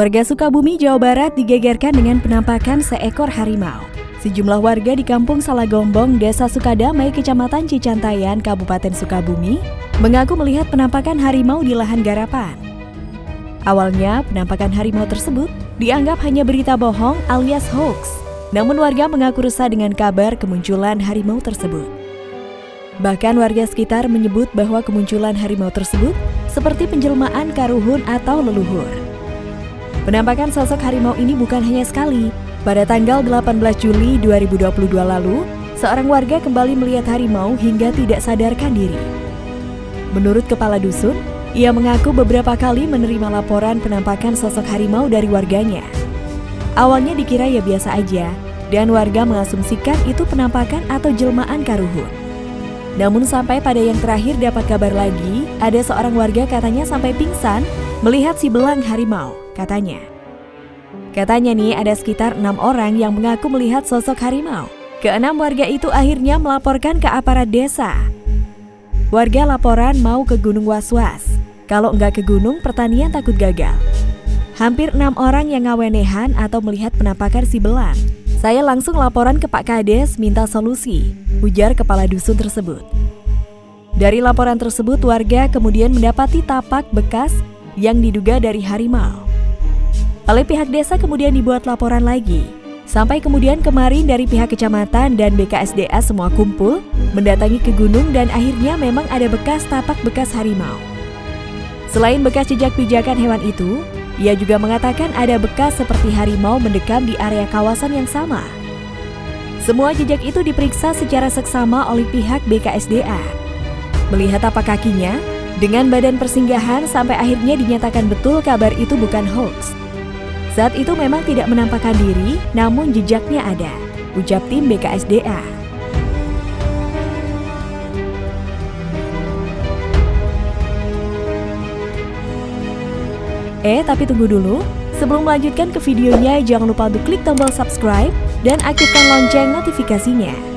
Warga Sukabumi, Jawa Barat digegerkan dengan penampakan seekor harimau. Sejumlah warga di Kampung Salagombong, Desa Sukadamai, Kecamatan Cicantayan, Kabupaten Sukabumi, mengaku melihat penampakan harimau di lahan garapan. Awalnya, penampakan harimau tersebut dianggap hanya berita bohong alias hoax. Namun warga mengaku resah dengan kabar kemunculan harimau tersebut. Bahkan warga sekitar menyebut bahwa kemunculan harimau tersebut seperti penjelmaan karuhun atau leluhur. Penampakan sosok harimau ini bukan hanya sekali. Pada tanggal 18 Juli 2022 lalu, seorang warga kembali melihat harimau hingga tidak sadarkan diri. Menurut kepala dusun, ia mengaku beberapa kali menerima laporan penampakan sosok harimau dari warganya. Awalnya dikira ya biasa aja, dan warga mengasumsikan itu penampakan atau jelmaan karuhun. Namun sampai pada yang terakhir dapat kabar lagi, ada seorang warga katanya sampai pingsan melihat si belang harimau katanya. Katanya nih ada sekitar enam orang yang mengaku melihat sosok harimau. Keenam warga itu akhirnya melaporkan ke aparat desa. Warga laporan mau ke Gunung Waswas. Kalau nggak ke gunung, pertanian takut gagal. Hampir enam orang yang ngawenehan atau melihat penampakan si belang. Saya langsung laporan ke Pak Kades minta solusi, ujar kepala dusun tersebut. Dari laporan tersebut, warga kemudian mendapati tapak bekas yang diduga dari harimau. Oleh pihak desa kemudian dibuat laporan lagi. Sampai kemudian kemarin dari pihak kecamatan dan BKSDA semua kumpul, mendatangi ke gunung dan akhirnya memang ada bekas tapak bekas harimau. Selain bekas jejak pijakan hewan itu, ia juga mengatakan ada bekas seperti harimau mendekam di area kawasan yang sama. Semua jejak itu diperiksa secara seksama oleh pihak BKSDA. Melihat apa kakinya, dengan badan persinggahan sampai akhirnya dinyatakan betul kabar itu bukan hoax. Saat itu memang tidak menampakkan diri, namun jejaknya ada, ucap tim BKSDA. Eh, tapi tunggu dulu. Sebelum melanjutkan ke videonya, jangan lupa untuk klik tombol subscribe dan aktifkan lonceng notifikasinya.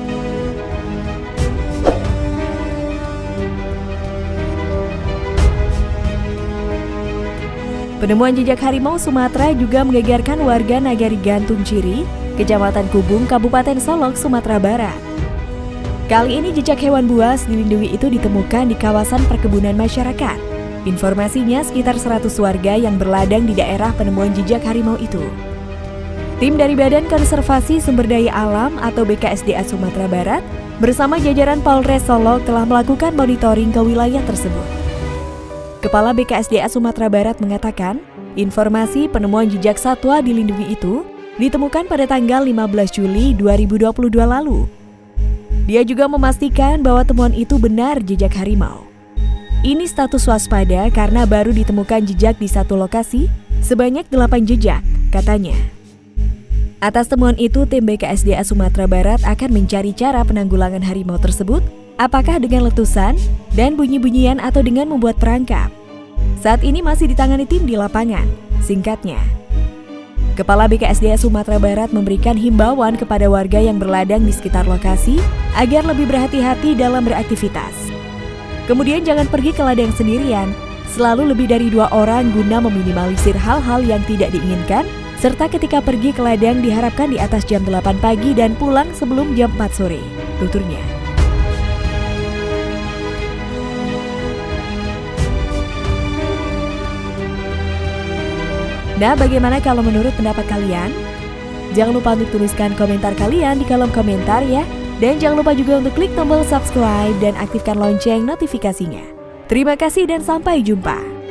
Penemuan jejak harimau Sumatera juga menggegarkan warga Nagari Gantung Ciri, Kecamatan Kubung, Kabupaten Solok, Sumatera Barat. Kali ini jejak hewan buas dilindungi itu ditemukan di kawasan perkebunan masyarakat. Informasinya sekitar 100 warga yang berladang di daerah penemuan jejak harimau itu. Tim dari Badan Konservasi Sumber Daya Alam atau BKSDA Sumatera Barat bersama jajaran Polres Solok telah melakukan monitoring ke wilayah tersebut. Kepala BKSDA Sumatera Barat mengatakan, informasi penemuan jejak satwa dilindungi itu ditemukan pada tanggal 15 Juli 2022 lalu. Dia juga memastikan bahwa temuan itu benar jejak harimau. Ini status waspada karena baru ditemukan jejak di satu lokasi sebanyak 8 jejak, katanya. Atas temuan itu, tim BKSDA Sumatera Barat akan mencari cara penanggulangan harimau tersebut apakah dengan letusan dan bunyi-bunyian atau dengan membuat perangkap. Saat ini masih ditangani tim di lapangan. Singkatnya, Kepala BKSDA Sumatera Barat memberikan himbauan kepada warga yang berladang di sekitar lokasi agar lebih berhati-hati dalam beraktivitas. Kemudian jangan pergi ke ladang sendirian, selalu lebih dari dua orang guna meminimalisir hal-hal yang tidak diinginkan, serta ketika pergi ke ladang diharapkan di atas jam 8 pagi dan pulang sebelum jam 4 sore, tuturnya. Nah, bagaimana kalau menurut pendapat kalian? Jangan lupa untuk tuliskan komentar kalian di kolom komentar ya. Dan jangan lupa juga untuk klik tombol subscribe dan aktifkan lonceng notifikasinya. Terima kasih dan sampai jumpa.